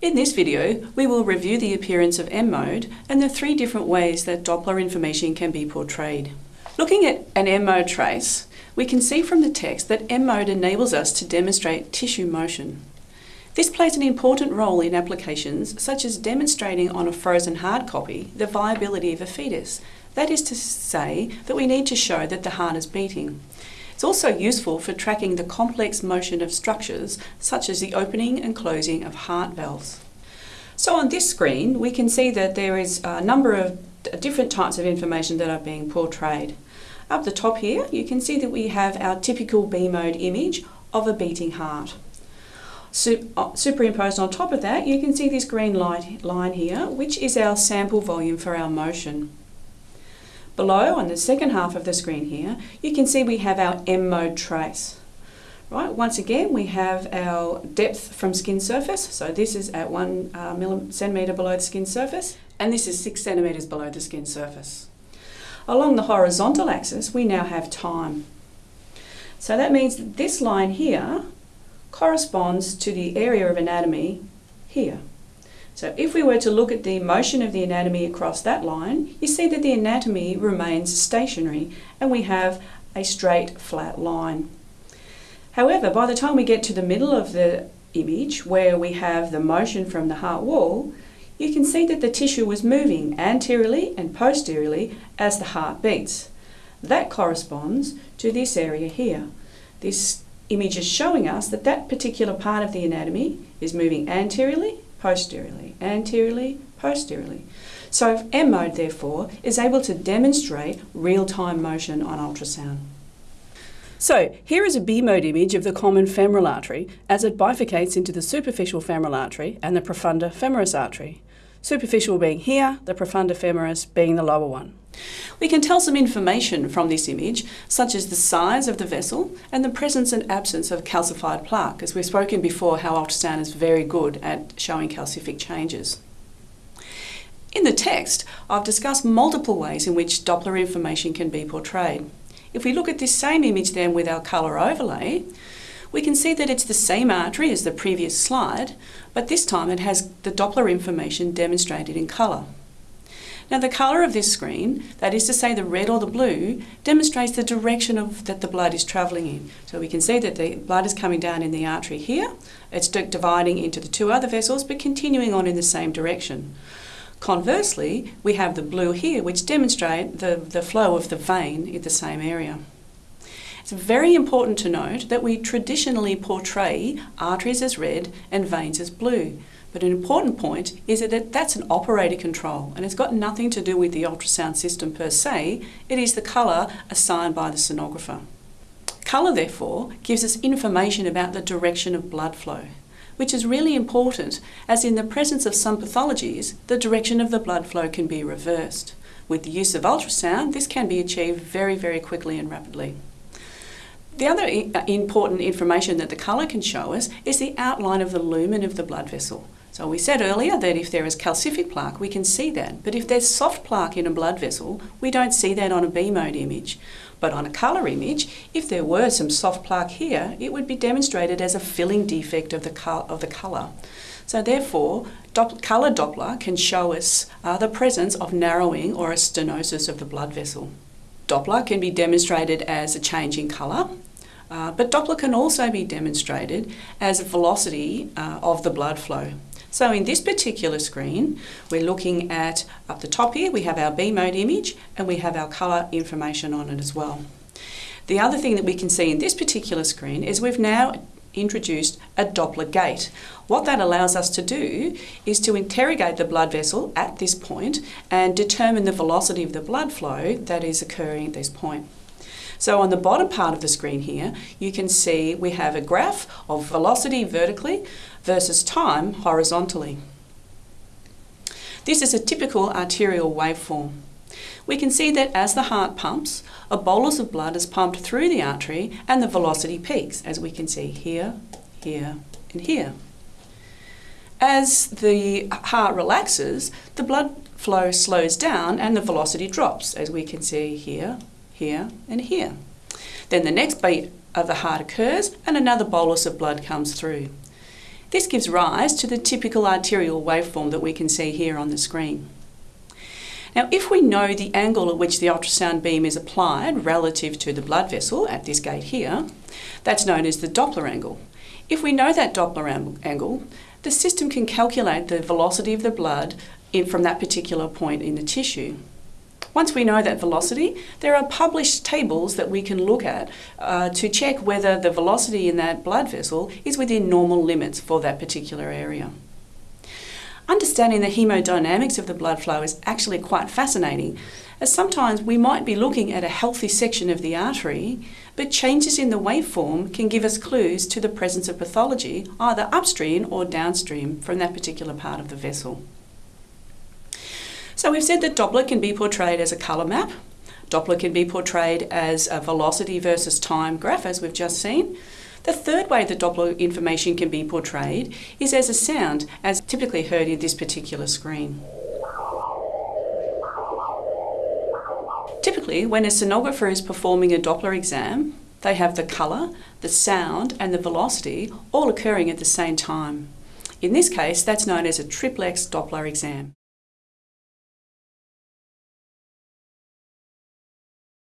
In this video, we will review the appearance of M mode and the three different ways that Doppler information can be portrayed. Looking at an M mode trace, we can see from the text that M mode enables us to demonstrate tissue motion. This plays an important role in applications such as demonstrating on a frozen hard copy the viability of a fetus. That is to say that we need to show that the heart is beating. It's also useful for tracking the complex motion of structures such as the opening and closing of heart valves. So on this screen we can see that there is a number of different types of information that are being portrayed. Up the top here you can see that we have our typical B mode image of a beating heart. Uh, superimposed on top of that you can see this green light line here which is our sample volume for our motion. Below, on the second half of the screen here, you can see we have our M mode trace. Right, once again, we have our depth from skin surface. So this is at one uh, centimetre below the skin surface, and this is six centimetres below the skin surface. Along the horizontal axis, we now have time. So that means that this line here corresponds to the area of anatomy here. So if we were to look at the motion of the anatomy across that line, you see that the anatomy remains stationary and we have a straight flat line. However, by the time we get to the middle of the image where we have the motion from the heart wall, you can see that the tissue was moving anteriorly and posteriorly as the heart beats. That corresponds to this area here. This image is showing us that that particular part of the anatomy is moving anteriorly posteriorly, anteriorly, posteriorly. So M mode, therefore, is able to demonstrate real-time motion on ultrasound. So here is a B mode image of the common femoral artery as it bifurcates into the superficial femoral artery and the profunda femoris artery. Superficial being here, the profunda femoris being the lower one. We can tell some information from this image, such as the size of the vessel and the presence and absence of calcified plaque, as we've spoken before how ultrasound is very good at showing calcific changes. In the text, I've discussed multiple ways in which Doppler information can be portrayed. If we look at this same image then with our colour overlay, we can see that it's the same artery as the previous slide, but this time it has the Doppler information demonstrated in colour. Now the colour of this screen, that is to say the red or the blue, demonstrates the direction of that the blood is travelling in. So we can see that the blood is coming down in the artery here, it's dividing into the two other vessels but continuing on in the same direction. Conversely, we have the blue here which demonstrate the, the flow of the vein in the same area. It's very important to note that we traditionally portray arteries as red and veins as blue. But an important point is that that's an operator control and it's got nothing to do with the ultrasound system per se, it is the colour assigned by the sonographer. Colour therefore gives us information about the direction of blood flow, which is really important as in the presence of some pathologies, the direction of the blood flow can be reversed. With the use of ultrasound, this can be achieved very, very quickly and rapidly. The other important information that the colour can show us is the outline of the lumen of the blood vessel. So we said earlier that if there is calcific plaque, we can see that. But if there's soft plaque in a blood vessel, we don't see that on a B mode image. But on a colour image, if there were some soft plaque here, it would be demonstrated as a filling defect of the, of the colour. So therefore, Dopp colour Doppler can show us uh, the presence of narrowing or a stenosis of the blood vessel. Doppler can be demonstrated as a change in colour, uh, but Doppler can also be demonstrated as a velocity uh, of the blood flow. So in this particular screen, we're looking at, up the top here, we have our B mode image and we have our colour information on it as well. The other thing that we can see in this particular screen is we've now introduced a Doppler gate. What that allows us to do is to interrogate the blood vessel at this point and determine the velocity of the blood flow that is occurring at this point. So on the bottom part of the screen here, you can see we have a graph of velocity vertically versus time horizontally. This is a typical arterial waveform. We can see that as the heart pumps, a bolus of blood is pumped through the artery and the velocity peaks, as we can see here, here and here. As the heart relaxes, the blood flow slows down and the velocity drops, as we can see here, here and here. Then the next beat of the heart occurs and another bolus of blood comes through. This gives rise to the typical arterial waveform that we can see here on the screen. Now, if we know the angle at which the ultrasound beam is applied relative to the blood vessel at this gate here, that's known as the Doppler angle. If we know that Doppler angle, the system can calculate the velocity of the blood in, from that particular point in the tissue. Once we know that velocity, there are published tables that we can look at uh, to check whether the velocity in that blood vessel is within normal limits for that particular area. Understanding the hemodynamics of the blood flow is actually quite fascinating, as sometimes we might be looking at a healthy section of the artery, but changes in the waveform can give us clues to the presence of pathology either upstream or downstream from that particular part of the vessel. So we've said that Doppler can be portrayed as a colour map. Doppler can be portrayed as a velocity versus time graph, as we've just seen. The third way that Doppler information can be portrayed is as a sound, as typically heard in this particular screen. Typically, when a sonographer is performing a Doppler exam, they have the colour, the sound and the velocity all occurring at the same time. In this case, that's known as a triplex Doppler exam.